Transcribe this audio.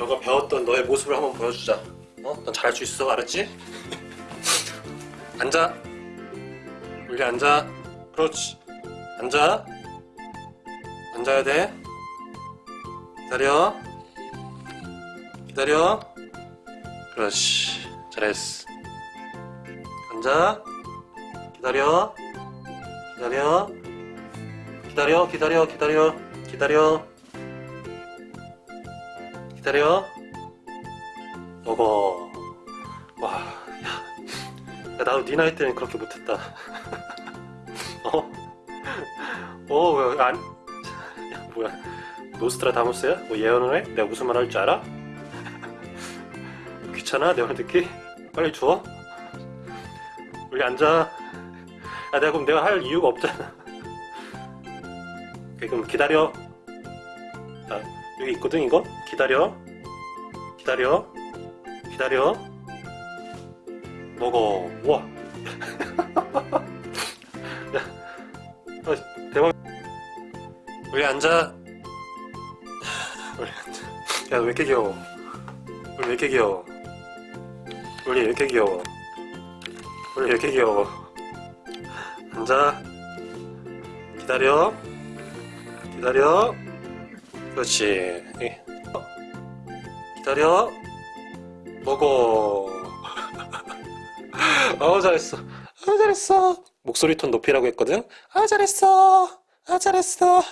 너가 배웠던 너의 모습을 한번 보여주자. 어? 넌 잘할 수 있어. 알았지? 앉아. 우리 앉아. 그렇지. 앉아. 앉아야 돼. 기다려. 기다려. 그렇지. 잘했어. 앉아. 기다려. 기다려. 기다려. 기다려. 기다려. 기다려 기다려 먹어 와 야, 야 나도 네 나이 때는 그렇게 못했다 어? 어? 왜 안... 야 뭐야 노스트라다무스야? 뭐 예언을 해? 내가 무슨 말 할 줄 알아? 귀찮아 내 말 듣기? 빨리 줘 우리 앉아 야 내가 그럼 내가 할 이유가 없잖아 그럼 기다려 자 여기 있거든 이거? 기다려. 기다려. 기다려. 먹어. 우와. 야 어, 대박. 우리 앉아. 우리 앉아. 야너 왜 이렇게 귀여워? 우리 왜 이렇게 귀여워? 우리 왜 이렇게 귀여워? 우리 왜 이렇게 귀여워? 앉아. 기다려. 기다려 그렇지. 예. 기다려. 먹어. 어 잘했어. 아 잘했어. 목소리 톤 높이라고 했거든? 아 잘했어. 아 잘했어